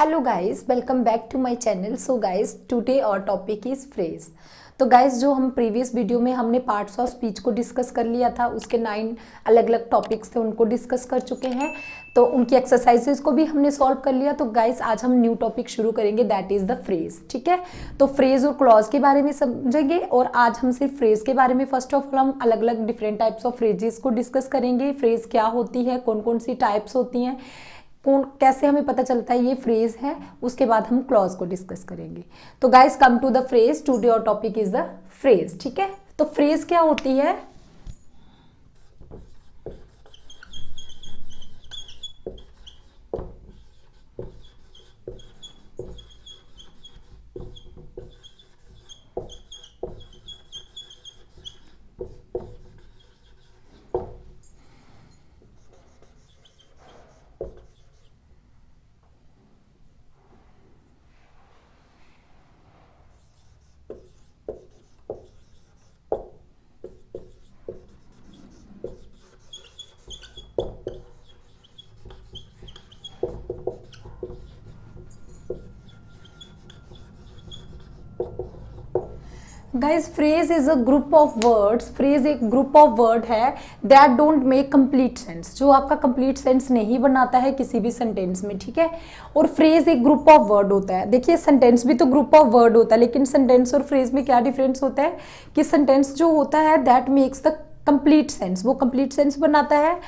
Hello guys welcome back to my channel so guys today our topic is phrase तो guys जो हम previous video में हमने parts of speech को discuss कर लिया था, उसके नाइन अलग अलग टॉपिक्स थे, उनको डिस्कस कर चुके हैं। तो उनकी एक्सरसाइजेस को भी हमने सॉल्व कर लिया। तो गाइस आज हम न्यू टॉपिक शुरू करेंगे दैट इज़ द फ्रेज ठीक है? तो फ्रेज और क्लॉज के बारे में समझेंगे, और आज हम सिर्फ़ फ्रेज के बारे में फ़र्स्ट ऑफ़ ऑल हम अलग अलग डिफरेंट टाइप्स ऑफ़ फ्रेजेस को डिस्कस करेंगे। फ्रेज क्या होती है कौन कौन सी टाइप्स होती हैं कौन, कैसे हमें पता चलता है ये फ्रेज है, उसके बाद हम क्लॉज को डिस्कस करेंगे। तो guys come to the phrase to our topic is the phrase ठीक है? तो फ्रेज क्या होती है? Guys phrase is a group of words phrase एक ग्रुप ऑफ़ वर्ड है that don't make complete sense जो आपका कंप्लीट सेंस नहीं बनाता है किसी भी सेंटेंस में, ठीक है? और फ्रेज एक ग्रुप ऑफ़ वर्ड होता है। देखिए सेंटेंस भी तो ग्रुप ऑफ़ वर्ड होता है, लेकिन सेंटेंस और फ्रेज में क्या डिफरेंस होता है? कि सेंटेंस जो होता है that makes the complete sense वो कंप्लीट सेंस बनाता है,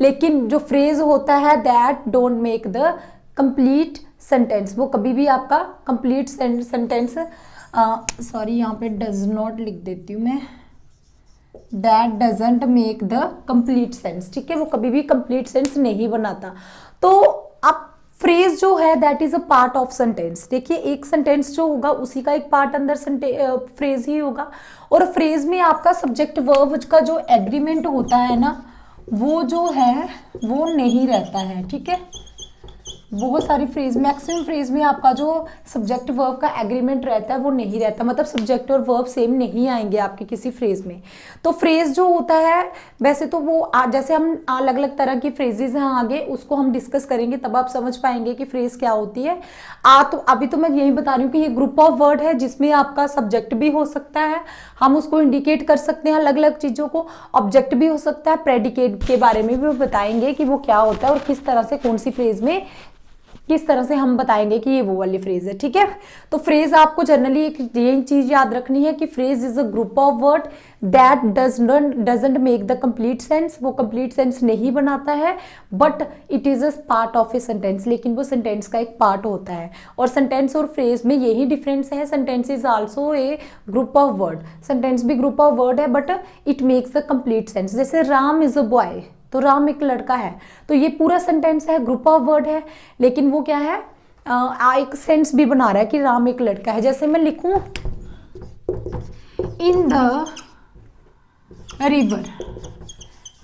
लेकिन जो फ्रेज होता है that don't make the complete sentence वो कभी भी आपका कंप्लीट सेंटेंस सॉरी यहाँ पे डज नॉट लिख देती हूँ मैं। That doesn't make the complete sense ठीक है? वो कभी भी कंप्लीट सेंस नहीं बनाता। तो आप फ्रेज जो है that is a part of sentence देखिए, एक सेंटेंस जो होगा, उसी का एक पार्ट अंदर फ्रेज ही होगा। और फ्रेज में आपका सब्जेक्ट वर्ब का जो एग्रीमेंट होता है ना, वो जो है, वो नहीं रहता है, ठीक है? बहुत सारी फ्रेज मैक्सिमम फ्रेज में आपका जो सब्जेक्ट वर्ब का एग्रीमेंट रहता है वो नहीं रहता। मतलब सब्जेक्ट और वर्ब सेम नहीं आएँगे आपके किसी फ्रेज में। तो फ्रेज जो होता है वैसे तो वो आ, जैसे हम अलग अलग तरह की फ्रेजेज हैं आगे उसको हम डिस्कस करेंगे तब आप समझ पाएँगे कि फ्रेज क्या होती है। आ तो अभी तो मैं यही बता रही हूँ कि ये ग्रुप ऑफ़ वर्ड है जिसमें आपका सब्जेक्ट भी हो सकता है। हम उसको इंडिकेट कर सकते हैं अलग अलग चीज़ों को। ऑब्जेक्ट भी हो सकता है प्रेडिकेट के बारे में भी बताएँगे कि वो क्या होता है और किस तरह से कौन सी फ्रेज में किस तरह से हम बताएँगे कि ये वो वाली फ्रेज है, ठीक है? तो फ्रेज आपको जनरली एक यही चीज़ याद रखनी है कि phrase is a group of word that does doesn't make the complete sense वो कंप्लीट सेंस नहीं बनाता है but it is a part of a sentence लेकिन वो सेंटेंस का एक पार्ट होता है। और सेंटेंस और फ्रेज में यही डिफरेंस है। Sentence is also a group of word sentence भी ग्रुप ऑफ़ वर्ड है but it makes the complete sense जैसे राम इज़ अ बॉय तो राम एक लड़का है। तो ये पूरा सेंटेंस है ग्रुप ऑफ़ वर्ड है लेकिन वो क्या है आ, एक सेंस भी बना रहा है कि राम एक लड़का है। जैसे मैं लिखू इन द रिवर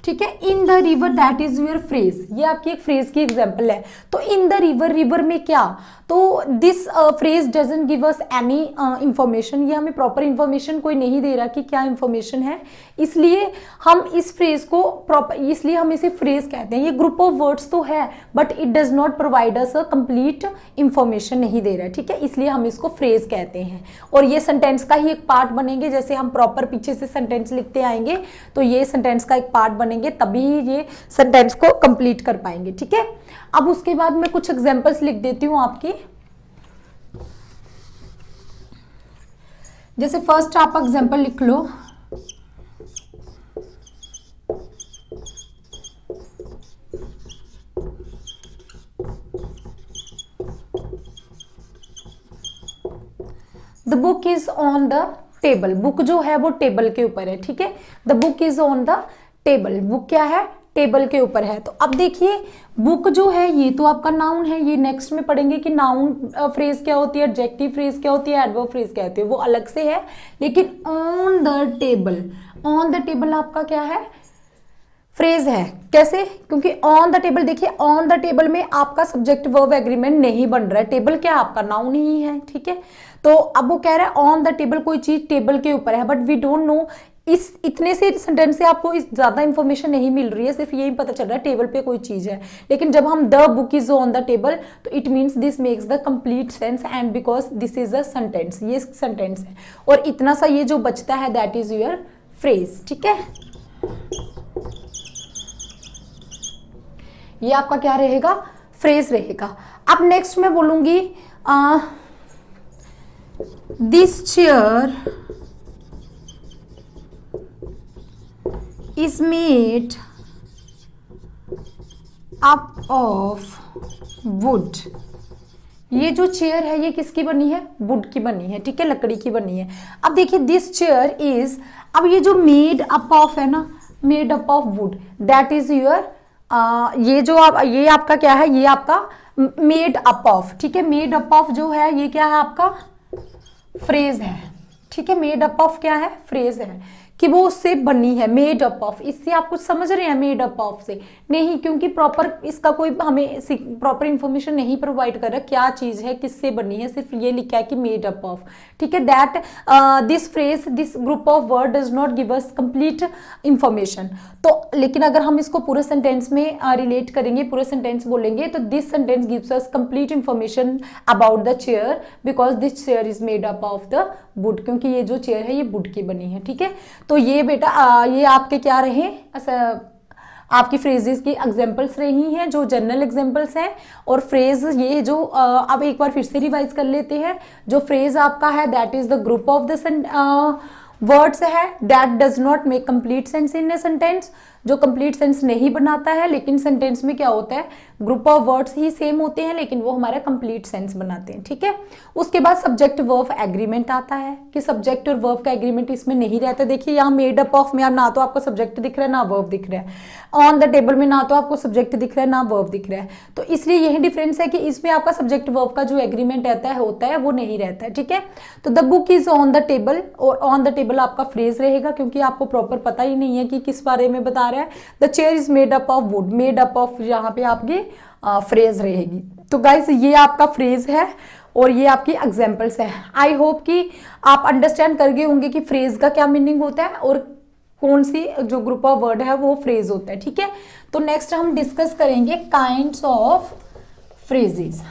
ठीक है? In the river that is your phrase ये आपकी एक फ्रेज की एग्ज़ाम्पल है। तो इन द रिवर रिवर में क्या? तो this phrase doesn't give us any information ये हमें प्रॉपर इंफॉर्मेशन कोई नहीं दे रहा कि क्या इंफॉर्मेशन है। इसलिए हम इस फ्रेज को प्रॉपर इसलिए हम इसे फ्रेज कहते हैं। ये ग्रुप ऑफ़ वर्ड्स तो है but it does not provide us a complete information नहीं दे रहा है ठीक है? इसलिए हम इसको फ्रेज कहते हैं। और ये सेंटेंस का ही एक पार्ट बनेंगे। जैसे हम प्रॉपर पीछे से सेंटेंस लिखते आएँगे तो ये सेंटेंस का एक पार्ट बनेंगे। तभी ये सेंटेंस को कंप्लीट कर पाएँगे, ठीक है? अब उसके बाद मैं कुछ एग्जाम्पल्स लिख देती हूँ आपकी। जैसे फ़र्स्ट आप एग्ज़ाम्पल लिख लो। The book is on the table book जो है वो टेबल के ऊपर है, ठीक है? The book is on the table, book क्या है? टेबल के ऊपर है। तो अब देखिए, बुक जो है, ये तो आपका नाउन है। ये नेक्स्ट में पढ़ेंगे कि नाउन फ्रेज क्या होती है एडजेक्टिव फ्रेज क्या होती है एडवर्ब फ्रेज क्या होती है, वो अलग से है। लेकिन on the table on the table आपका क्या है? फ्रेज है। कैसे? क्योंकि ऑन द टेबल देखिए ऑन द टेबल में आपका सब्जेक्ट वर्ब एग्रीमेंट नहीं बन रहा है। टेबल क्या? आपका नाउन ही है, ठीक है? तो अब वो कह रहा है ऑन द टेबल कोई चीज़ टेबल के ऊपर है बट वी डोंट नो इस इतने से सेंटेंस से आपको इस ज़्यादा इंफॉर्मेशन नहीं मिल रही है, सिर्फ़ यही पता चल रहा है टेबल पे कोई चीज़ है। लेकिन जब हम the book is on the table तो it means this makes the complete sense and because this is a sentence ये सेंटेंस है। और इतना सा ये जो बचता है दैट इज़ योर फ्रेज ठीक है? ये आपका क्या रहेगा? फ्रेज रहेगा। अब नेक्स्ट मैं बोलूँगी this chair is made up of wood. ये जो चेयर है, ये किसकी बनी है? वुड की बनी है, ठीक है? लकड़ी की बनी है। अब देखिए दिस चेयर इज़ अब ये जो मेड अप ऑफ़ है ना made up of wood that is your ये जो आप, ये आपका क्या है? ये आपका मेड अप ऑफ़ ठीक है? मेड अप ऑफ़ जो है, ये क्या है आपका? फ्रेज है। ठीक है? मेड अप ऑफ़ क्या है? फ्रेज है। कि वो उससे बनी है मेड अप ऑफ़ इससे आप कुछ समझ रहे हैं मेड अप ऑफ़ से। नहीं क्योंकि प्रॉपर इसका कोई हमें प्रॉपर इंफॉर्मेशन नहीं प्रोवाइड कर रहा क्या चीज़ है किससे बनी है सिर्फ़ ये लिखा है कि मेड अप ऑफ़ ठीक है? That this phrase this group of word does not give us complete information तो लेकिन अगर हम इसको पूरे सेंटेंस में रिलेट uh, करेंगे पूरे सेंटेंस बोलेंगे तो this sentence gives us complete information about the chair because this chair is made up of the wood क्योंकि ये जो चेयर है ये वुड की बनी है। ठीक है? तो ये बेटा आ, ये आपके क्या रहे? आपकी फ्रेजेस की एग्जाम्पल्स रही हैं जो जनरल एग्जाम्पल्स हैं और फ्रेज ये जो अब एक बार फिर से रिवाइज कर लेते हैं जो फ्रेज आपका है that is the group of the words है that does not make complete sense in a sentence जो कंप्लीट सेंस नहीं बनाता है, लेकिन सेंटेंस में क्या होता है? ग्रुप ऑफ़ वर्ड्स ही सेम होते हैं, लेकिन वो हमारा कंप्लीट सेंस बनाते हैं, ठीक है? उसके बाद सब्जेक्ट वर्फ एग्रीमेंट आता है, कि सब्जेक्ट और वर्फ का एग्रीमेंट इसमें नहीं रहता। देखिए, यहाँ मेड अप ऑफ़ में ना तो आपको सब्जेक्ट दिख रहा है, ना वर्फ दिख रहा है। ऑन द टेबल में ना तो आपको सब्जेक्ट दिख रहा है, ना वर्फ दिख रहा है। तो इसलिए यही डिफरेंस है कि इसमें आपका सब्जेक्ट वर्फ का जो एग्रीमेंट रहता है, होता है, वो नहीं रहता है, ठीक है? तो the book is on the table और ऑन द टेबल आपका फ्रेज रहेगा, क्योंकि आपको प्रॉपर पता ही नहीं है कि किस बारे में बता रहा है। The chair is made up of wood made up of यहाँ पे आपकी फ्रेज रहेगी। तो गाइज़ ये आपका फ्रेज है और ये आपकी एग्जाम्पल्स है। आई होप कि आप अंडरस्टैंड कर गए होंगे कि फ्रेज का क्या मीनिंग होता है और कौन सी जो ग्रुप ऑफ़ वर्ड है वो फ्रेज होता है, ठीक है? तो नेक्स्ट हम डिस्कस करेंगे काइंड्स ऑफ़ फ्रेजेस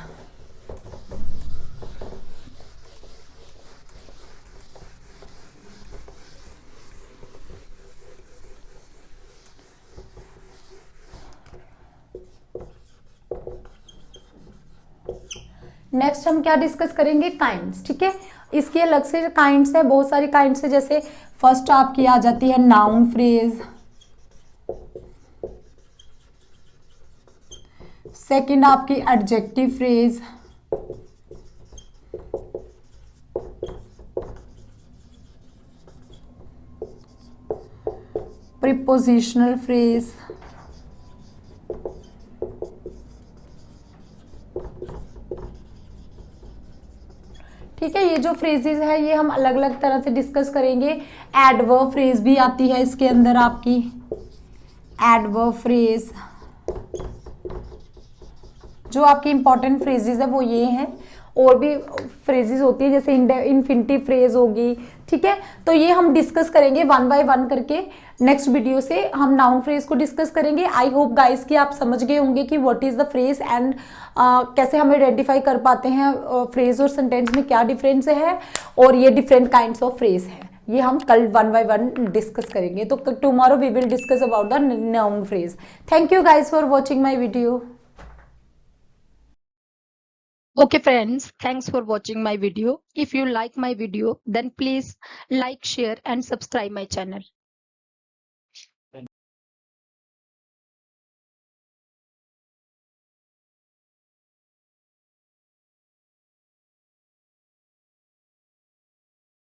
नेक्स्ट हम क्या डिस्कस करेंगे? काइंड्स ठीक है? इसके अलग से काइंड्स है, बहुत सारी काइंड्स है, जैसे फ़र्स्ट आपकी आ जाती है नाउन फ्रेज सेकंड आपकी एडजेक्टिव फ्रेज प्रिपोजिशनल फ्रेज ठीक है, ये जो फ्रेजेस है, ये हम अलग अलग तरह से डिस्कस करेंगे। एडव फ्रेज भी आती है इसके अंदर आपकी। एडव फ्रेज जो आपकी इंपॉर्टेंट फ्रेजेज है, वो ये हैं। और भी फ्रेजेस होती है जैसे इन्फिनिटी फ्रेज होगी ठीक है? तो ये हम डिस्कस करेंगे वन बाय वन करके। नेक्स्ट वीडियो से हम नाउन फ्रेज को डिस्कस करेंगे। आई होप गाइस कि आप समझ गए होंगे कि what is the phrase and कैसे हम आइडेंटिफाई कर पाते हैं फ्रेज uh, और सेंटेंस में क्या डिफरेंस है और ये डिफरेंट काइंड ऑफ़ फ्रेज है। ये हम कल वन बाय वन डिस्कस करेंगे। तो tomorrow we will discuss about the noun phrase thank you guys for watching my video Okay friends, thanks for watching my video. If you like my video, then please like, share and subscribe my channel.